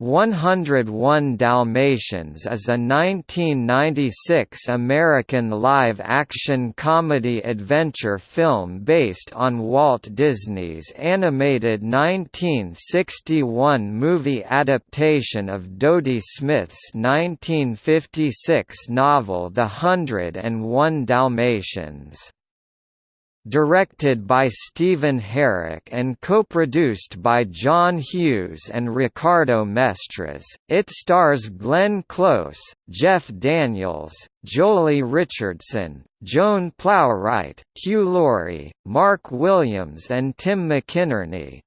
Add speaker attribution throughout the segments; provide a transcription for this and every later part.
Speaker 1: 101 Dalmatians is a 1996 American live-action comedy-adventure film based on Walt Disney's animated 1961 movie adaptation of Dodie Smith's 1956 novel The Hundred and One Dalmatians directed by Stephen Herek and co-produced by John Hughes and Ricardo Mestres. It stars Glenn Close, Jeff Daniels, Joely Richardson, Joan Plowright, Hugh Laurie, Mark Williams and Tim McInnerny.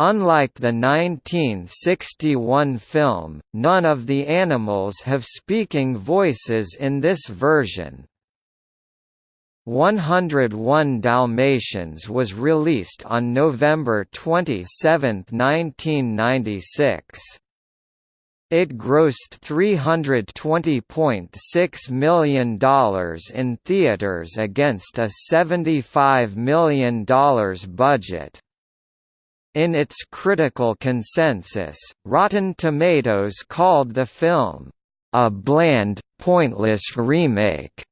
Speaker 1: Unlike the 1961 film, none of the animals have speaking voices in this version, 101 Dalmatians was released on November 27, 1996. It grossed $320.6 million in theaters against a $75 million budget. In its critical consensus, Rotten Tomatoes called the film, "...a bland, pointless remake."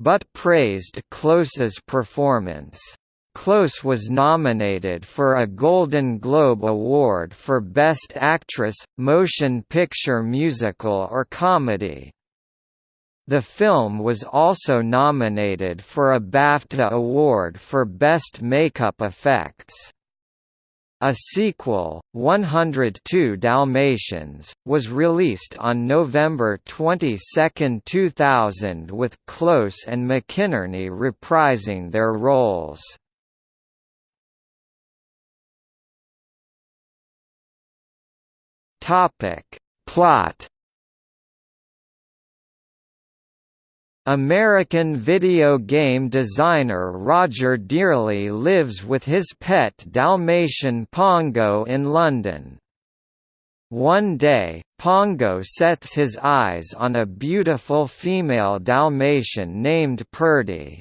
Speaker 1: But praised Close's performance. Close was nominated for a Golden Globe Award for Best Actress, Motion Picture Musical or Comedy. The film was also nominated for a BAFTA Award for Best Makeup Effects. A sequel, 102 Dalmatians, was released on November 22, 2000 with Close and McInnerny reprising their roles. Plot American video game designer Roger Dearly lives with his pet Dalmatian Pongo in London. One day, Pongo sets his eyes on a beautiful female Dalmatian named Purdy.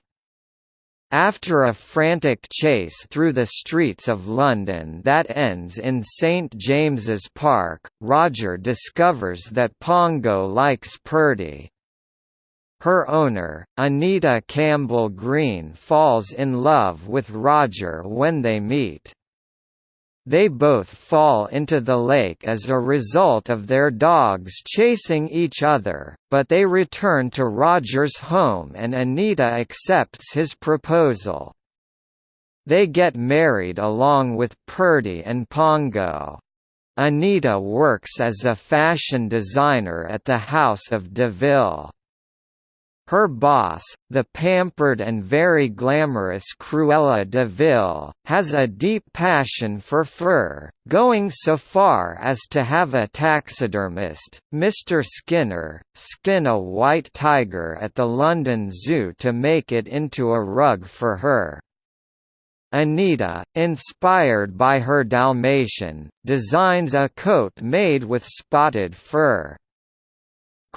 Speaker 1: After a frantic chase through the streets of London that ends in St James's Park, Roger discovers that Pongo likes Purdy. Her owner, Anita Campbell Green falls in love with Roger when they meet. They both fall into the lake as a result of their dogs chasing each other, but they return to Roger's home and Anita accepts his proposal. They get married along with Purdy and Pongo. Anita works as a fashion designer at the House of DeVille. Her boss, the pampered and very glamorous Cruella de Vil, has a deep passion for fur, going so far as to have a taxidermist, Mr. Skinner, skin a white tiger at the London Zoo to make it into a rug for her. Anita, inspired by her Dalmatian, designs a coat made with spotted fur.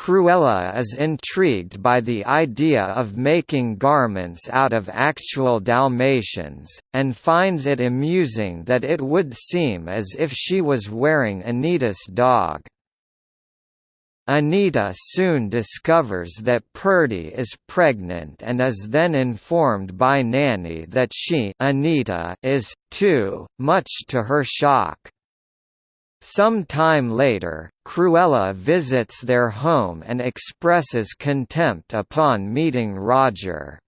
Speaker 1: Cruella is intrigued by the idea of making garments out of actual Dalmatians, and finds it amusing that it would seem as if she was wearing Anita's dog. Anita soon discovers that Purdy is pregnant and is then informed by Nanny that she Anita is, too, much to her shock. Some time later, Cruella visits their home and expresses contempt upon meeting Roger.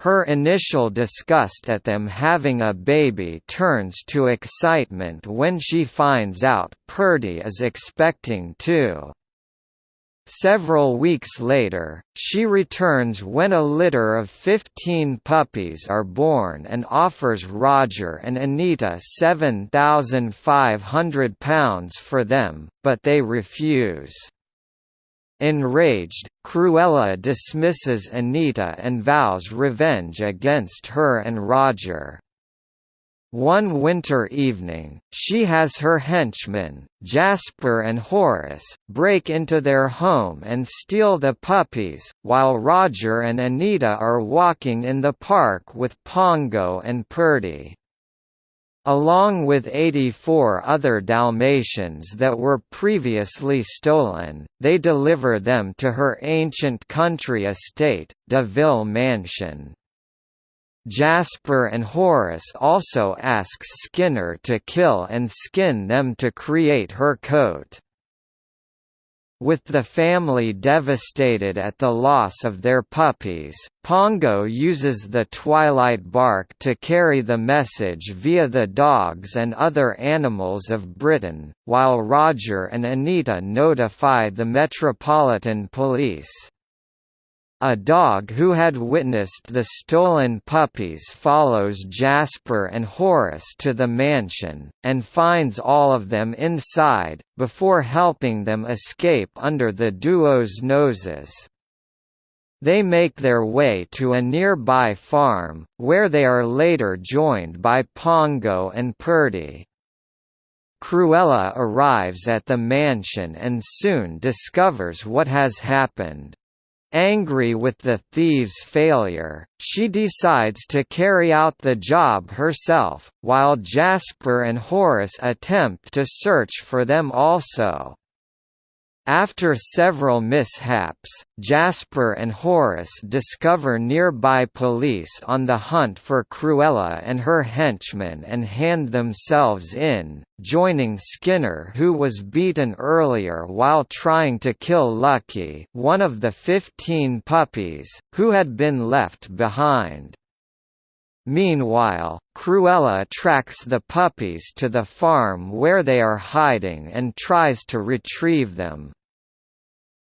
Speaker 1: Her initial disgust at them having a baby turns to excitement when she finds out Purdy is expecting too. Several weeks later, she returns when a litter of 15 puppies are born and offers Roger and Anita £7,500 for them, but they refuse. Enraged, Cruella dismisses Anita and vows revenge against her and Roger. One winter evening, she has her henchmen, Jasper and Horace, break into their home and steal the puppies, while Roger and Anita are walking in the park with Pongo and Purdy. Along with 84 other Dalmatians that were previously stolen, they deliver them to her ancient country estate, De Ville Mansion. Jasper and Horace also asks Skinner to kill and skin them to create her coat. With the family devastated at the loss of their puppies, Pongo uses the twilight bark to carry the message via the dogs and other animals of Britain, while Roger and Anita notify the Metropolitan Police. A dog who had witnessed the stolen puppies follows Jasper and Horace to the mansion, and finds all of them inside, before helping them escape under the duo's noses. They make their way to a nearby farm, where they are later joined by Pongo and Purdy. Cruella arrives at the mansion and soon discovers what has happened. Angry with the thieves' failure, she decides to carry out the job herself, while Jasper and Horace attempt to search for them also. After several mishaps, Jasper and Horace discover nearby police on the hunt for Cruella and her henchmen and hand themselves in, joining Skinner who was beaten earlier while trying to kill Lucky one of the 15 puppies, who had been left behind. Meanwhile, Cruella tracks the puppies to the farm where they are hiding and tries to retrieve them.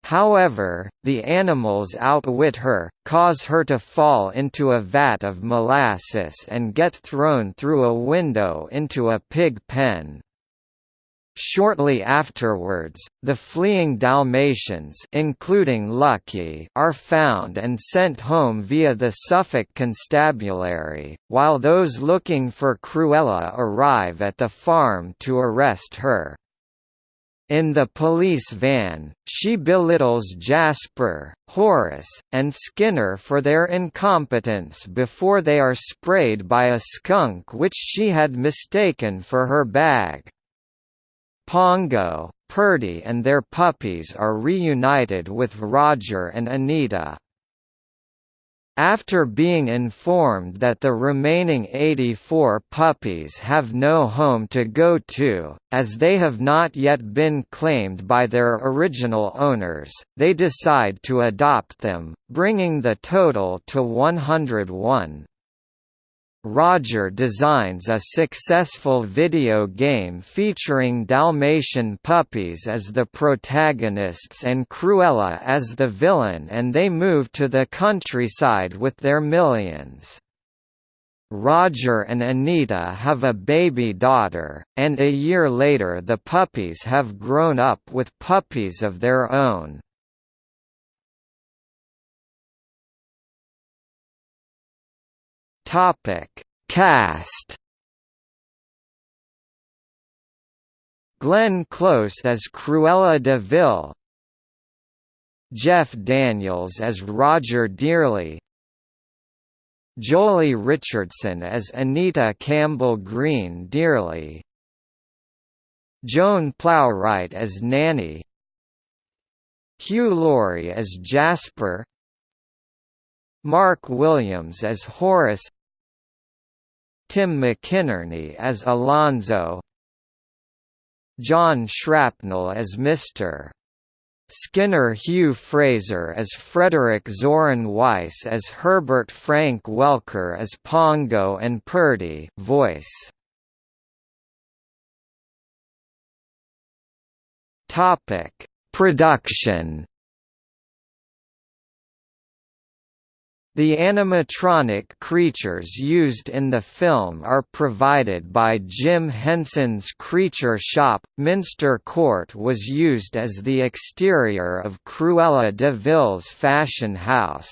Speaker 1: However, the animals outwit her, cause her to fall into a vat of molasses and get thrown through a window into a pig pen. Shortly afterwards, the fleeing Dalmatians including Lucky are found and sent home via the Suffolk Constabulary, while those looking for Cruella arrive at the farm to arrest her. In the police van, she belittles Jasper, Horace, and Skinner for their incompetence before they are sprayed by a skunk which she had mistaken for her bag. Pongo, Purdy and their puppies are reunited with Roger and Anita. After being informed that the remaining 84 puppies have no home to go to, as they have not yet been claimed by their original owners, they decide to adopt them, bringing the total to 101. Roger designs a successful video game featuring Dalmatian puppies as the protagonists and Cruella as the villain and they move to the countryside with their millions. Roger and Anita have a baby daughter, and a year later the puppies have grown up with puppies of their own. Topic: Cast. Glenn Close as Cruella de Vil, Jeff Daniels as Roger Dearly, Joely Richardson as Anita Campbell Green Dearly, Joan Plowright as Nanny, Hugh Laurie as Jasper, Mark Williams as Horace Tim McInnerny as Alonzo John Shrapnel as Mr. Skinner Hugh Fraser as Frederick Zohren Weiss as Herbert Frank Welker as Pongo and Purdy voice. Topic: Production The animatronic creatures used in the film are provided by Jim Henson's Creature Shop. Minster Court was used as the exterior of Cruella de Vil's fashion house.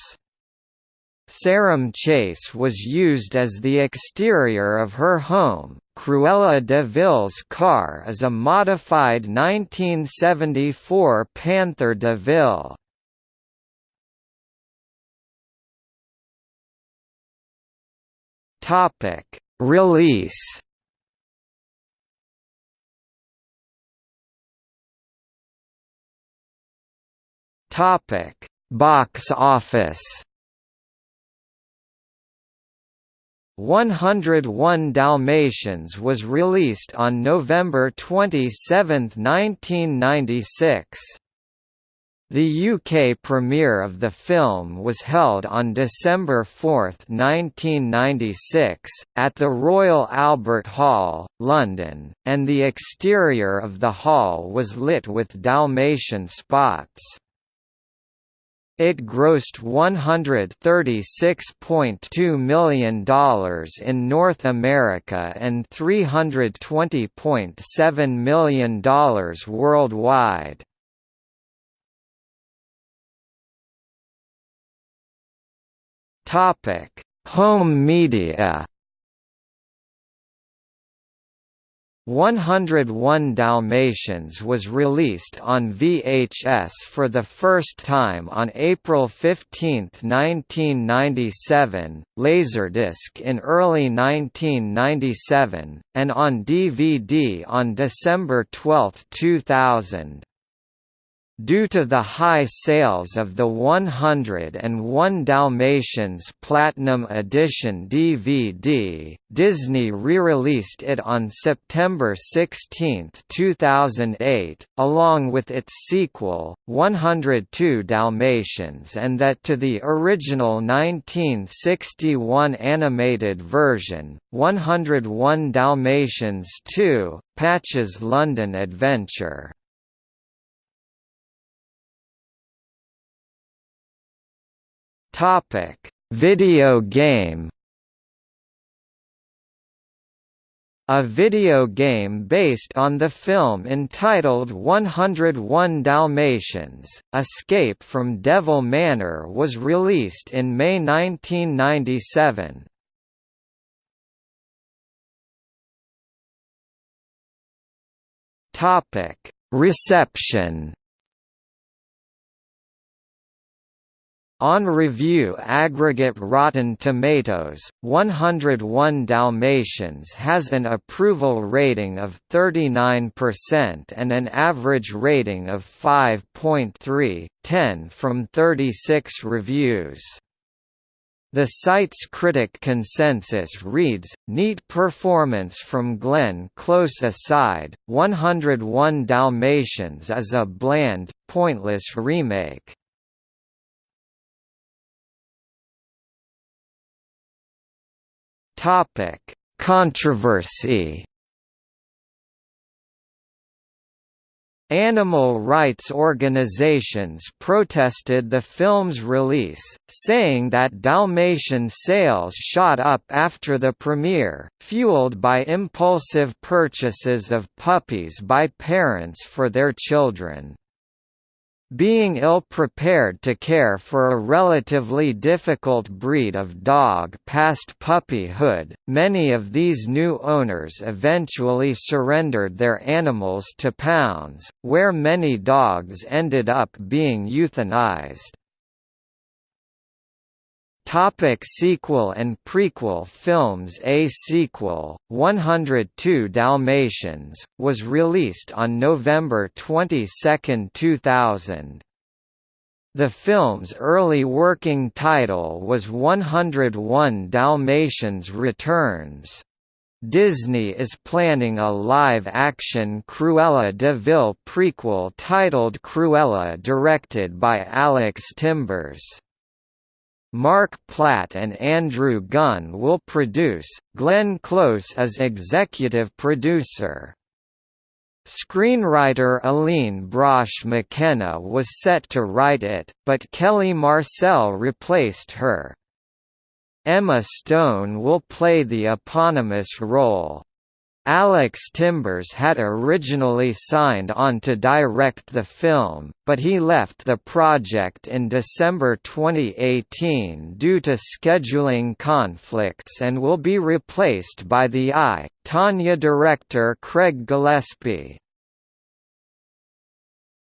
Speaker 1: Sarum Chase was used as the exterior of her home. Cruella de Vil's car is a modified 1974 Panther de Ville. Topic: Release. Topic: Box office. 101 Dalmatians was released on November 27, 1996. The UK premiere of the film was held on December 4, 1996, at the Royal Albert Hall, London, and the exterior of the hall was lit with Dalmatian spots. It grossed $136.2 million in North America and $320.7 million worldwide. Topic: Home media. 101 Dalmatians was released on VHS for the first time on April 15, 1997, Laserdisc in early 1997, and on DVD on December 12, 2000. Due to the high sales of the 101 Dalmatians Platinum Edition DVD, Disney re-released it on September 16, 2008, along with its sequel, 102 Dalmatians and that to the original 1961 animated version, 101 Dalmatians 2, Patch's London Adventure. Topic: Video game. A video game based on the film entitled 101 Dalmatians, Escape from DeVil Manor was released in May 1997. Reception On review aggregate Rotten Tomatoes, 101 Dalmatians has an approval rating of 39% and an average rating of 5.3, 10 from 36 reviews. The site's critic consensus reads, Neat performance from Glenn Close aside, 101 Dalmatians is a bland, pointless remake. Topic: Controversy. Animal rights organizations protested the film's release, saying that Dalmatian sales shot up after the premiere, fueled by impulsive purchases of puppies by parents for their children. Being ill-prepared to care for a relatively difficult breed of dog past puppyhood, many of these new owners eventually surrendered their animals to pounds, where many dogs ended up being euthanized. Topic sequel and prequel films A sequel, 102 Dalmatians, was released on November 22, 2000. The film's early working title was 101 Dalmatians Returns. Disney is planning a live-action Cruella de Vil prequel titled Cruella directed by Alex Timbers. Mark Platt and Andrew Gunn will produce, Glenn Close as executive producer. Screenwriter Aline Brosh McKenna was set to write it, but Kelly Marcel replaced her. Emma Stone will play the eponymous role. Alex Timbers had originally signed on to direct the film, but he left the project in December 2018 due to scheduling conflicts and will be replaced by the I, Tonya director Craig Gillespie.